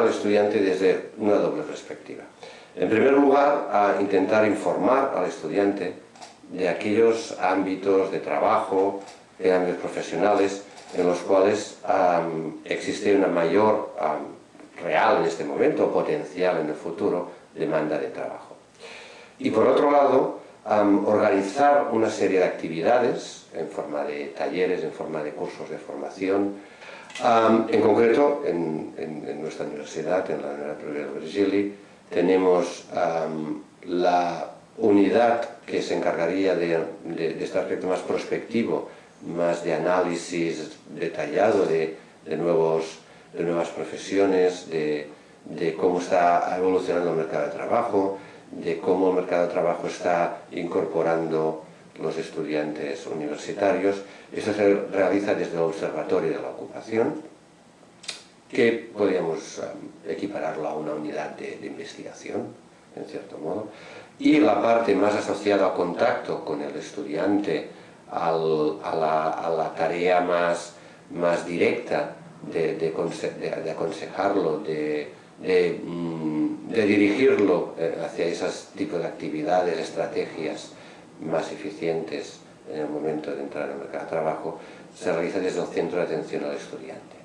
al estudiante desde una doble perspectiva. En primer lugar, a intentar informar al estudiante de aquellos ámbitos de trabajo, de ámbitos profesionales, en los cuales existe una mayor real en este momento, potencial en el futuro, demanda de trabajo. Y por otro lado, organizar una serie de actividades en forma de talleres, en forma de cursos de formación. En concreto, en, nuestra universidad, en la Universidad de Virgili, tenemos la unidad que se encargaría de, este aspecto más prospectivo, más de análisis detallado de, nuevos, de nuevas profesiones, de, de cómo está evolucionando el mercado de trabajo, de cómo el mercado de trabajo está incorporando los estudiantes universitarios. Esto se realiza desde el Observatorio de la Ocupación, que podríamos um, equipararlo a una unidad de, investigación, en cierto modo. Y la parte más asociada al contacto con el estudiante, a, la, tarea más, más directa de, de aconsejarlo, de, Mm, de, dirigirlo eh, hacia esos tipos de actividades, estrategias más eficientes en el momento de entrar en el mercado de trabajo, se realiza desde el centro de atención al estudiante.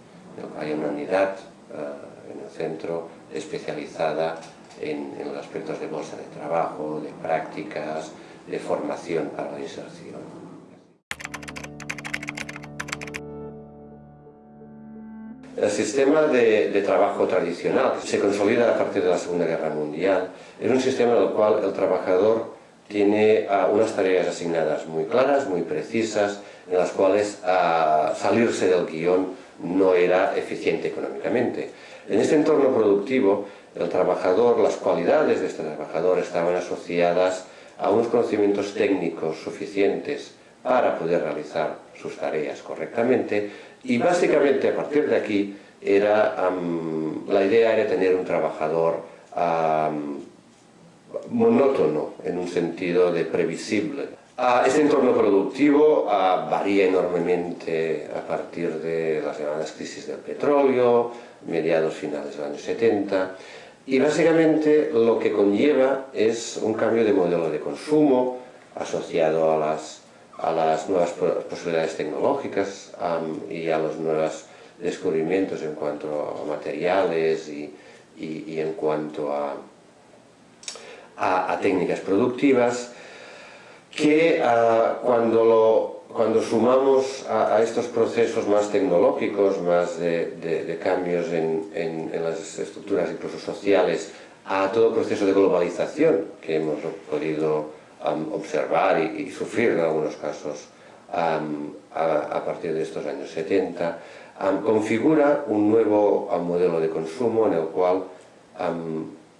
Hay una unidad eh, en el centro especializada en, los aspectos de bolsa de trabajo, de prácticas, de formación para la inserción. El sistema de, trabajo tradicional, se consolida a partir de la Segunda Guerra Mundial, es un sistema en el cual el trabajador tiene ah, unas tareas asignadas muy claras, muy precisas, en las cuales ah, salirse del guion no era eficiente económicamente. En este entorno productivo, el trabajador, las cualidades de este trabajador estaban asociadas a unos conocimientos técnicos suficientes para poder realizar sus tareas correctamente y básicamente a partir de aquí era, la idea era tener un trabajador monótono en un sentido de previsible. este entorno productivo varía enormemente a partir de las llamadas crisis del petróleo, mediados finales de los años 70, y básicamente lo que conlleva es un cambio de modelo de consumo asociado a las a las nuevas posibilidades tecnológicas y a los nuevos descubrimientos en cuanto a materiales y, en cuanto a, a, técnicas productivas que ah, cuando, cuando sumamos a, estos procesos más tecnológicos, más de, cambios en, las estructuras incluso sociales, a todo proceso de globalización que hemos podido observar y, sufrir en algunos casos a, partir de estos años 70, configura un nuevo modelo de consumo en el cual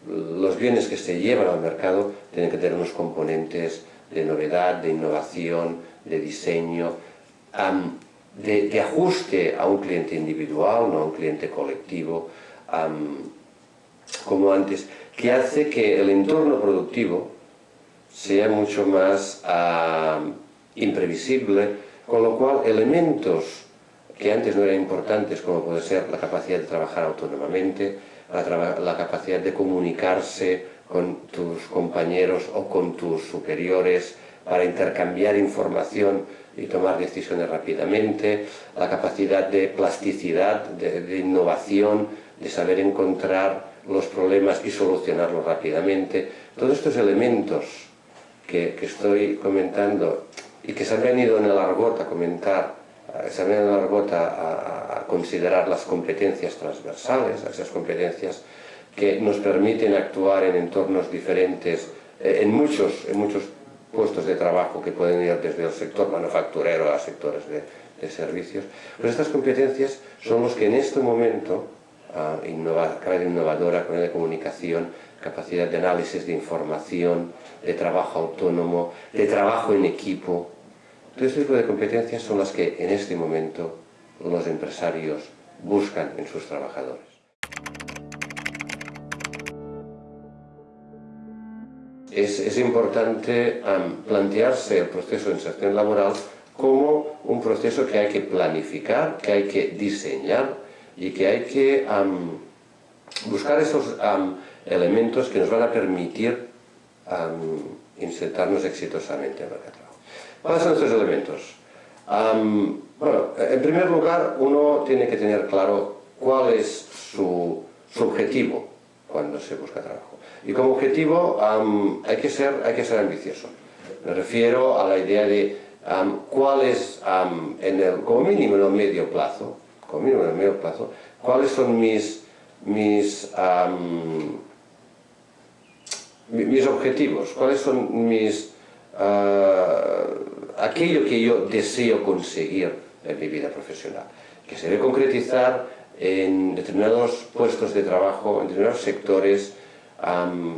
los bienes que se llevan al mercado tienen que tener unos componentes de novedad, de innovación, de diseño, de, de, ajuste a un cliente individual, no a un cliente colectivo, como antes, que hace que el entorno productivo sea mucho más imprevisible, con lo cual elementos que antes no eran importantes, como puede ser la capacidad de trabajar autónomamente, la, capacidad de comunicarse con tus compañeros o con tus superiores para intercambiar información y tomar decisiones rápidamente, la capacidad de plasticidad, de innovación, de saber encontrar los problemas y solucionarlos rápidamente. Todos estos elementos que, estoy comentando y que se han venido en el argot a comentar, se venido en el argot a, considerar las competencias transversales, esas competencias que nos permiten actuar en entornos diferentes, eh, en, muchos, en muchos puestos de trabajo que pueden ir desde el sector manufacturero a sectores de, servicios. Pues estas competencias son los que en este momento, uh, innova, innovadora con la comunicación, capacidad de análisis de información, de trabajo autónomo, de trabajo en equipo. Todo este tipo de competencias son las que en este momento los empresarios buscan en sus trabajadores. Es, importante plantearse el proceso de inserción laboral como un proceso que hay que planificar, que hay que diseñar y que hay que buscar esos elementos que nos van a permitir insertarnos exitosamente en el mercado. ¿Cuáles son estos elementos? bueno, en primer lugar, uno tiene que tener claro cuál es su, su objetivo cuando se busca trabajo. Y como objetivo hay, que ser, hay que ser ambicioso. Me refiero a la idea de cuál es, en el, como mínimo en el medio plazo, como mínimo en el medio plazo, cuáles son mis, mis, mis objetivos, cuáles son mis, ah, aquello que yo deseo conseguir en mi vida profesional, que se debe concretizar en determinados puestos de trabajo, en determinados sectores,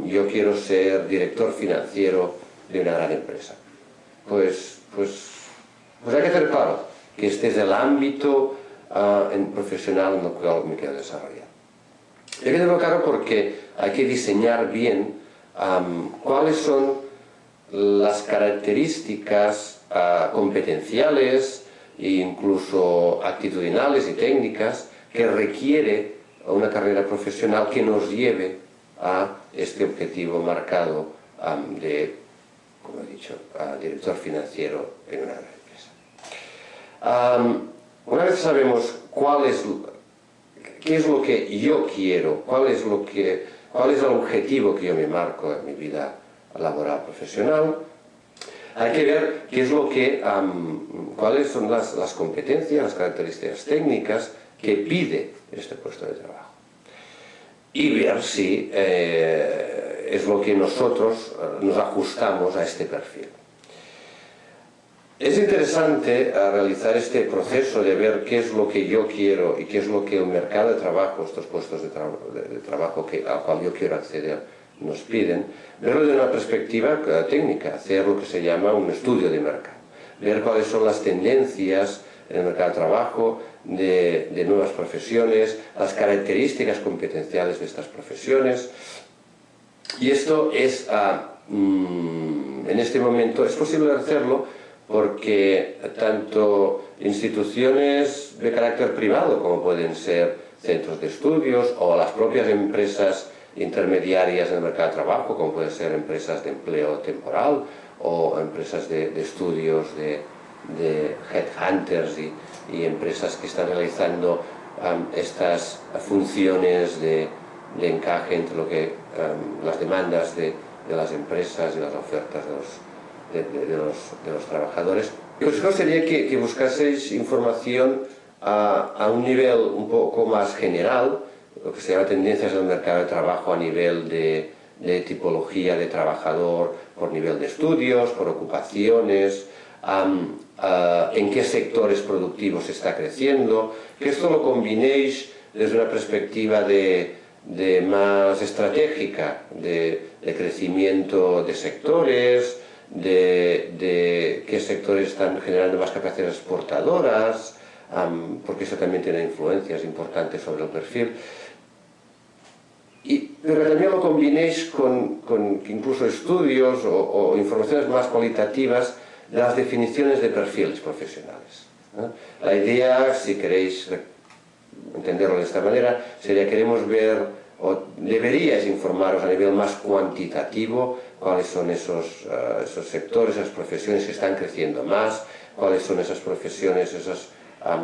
yo quiero ser director financiero de una gran empresa. Pues, pues, pues hay que hacer claro que este es el ámbito ah, en profesional en el cual me quiero desarrollar. Hay que tenerlo claro porque hay que diseñar bien cuáles son las características ah, competenciales e incluso actitudinales y técnicas que requiere una carrera profesional que nos lleve a este objetivo marcado de, como he dicho, director financiero en una gran empresa. una vez sabemos cuál es, qué es lo que yo quiero, cuál es, lo que, cuál es el objetivo que yo me marco en mi vida laboral profesional, hay que ver qué es lo que, cuáles son las, competencias, las características técnicas que pide este puesto de trabajo y ver si eh, es lo que nosotros eh, nos ajustamos a este perfil. Es interesante eh, realizar este proceso de ver qué es lo que yo quiero y qué es lo que el mercado de trabajo, estos puestos de, trabajo que, al cual yo quiero acceder, nos piden, verlo de una perspectiva técnica, hacer lo que se llama un estudio de mercado, ver cuáles son las tendencias en el mercado de trabajo, de, nuevas profesiones, las características competenciales de estas profesiones. Y esto es, ah, mm, en este momento, es posible hacerlo porque tanto instituciones de carácter privado, como pueden ser centros de estudios, o las propias empresas intermediarias en el mercado de trabajo, como pueden ser empresas de empleo temporal, o empresas de, estudios de, de headhunters y, empresas que están realizando estas funciones de, encaje entre lo que, las demandas de, las empresas y las ofertas de los, trabajadores. Mi consejo sería que, que información a, un nivel un poco más general, lo que se llama tendencias del mercado de trabajo a nivel de, tipología de trabajador, por nivel de estudios, por ocupaciones, en qué sectores productivos está creciendo, que esto lo combinéis desde una perspectiva de, más estratégica, de, crecimiento de sectores, de, qué sectores están generando más capacidades exportadoras, porque eso también tiene influencias importantes sobre el perfil. Y, pero también lo combinéis con, incluso estudios o informaciones más cualitativas las definiciones de perfiles profesionales. La idea, si queréis entenderlo de esta manera, sería queremos ver, o deberíais informaros a nivel más cuantitativo, cuáles son esos, eh, esos sectores, esas profesiones que están creciendo más, cuáles son esas profesiones, esos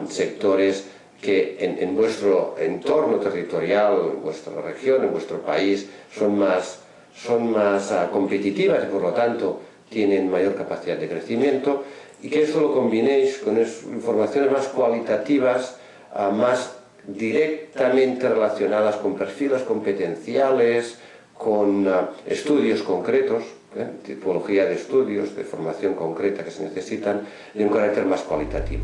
sectores que en, vuestro entorno territorial, en vuestra región, en vuestro país, son más, son más ah, competitivas y por lo tanto tienen mayor capacidad de crecimiento y que esto lo combinéis con informaciones más cualitativas, ah, más directamente relacionadas con perfiles competenciales, con ah, estudios concretos, ¿eh? tipología de estudios, de formación concreta que se necesitan, de un carácter más cualitativo.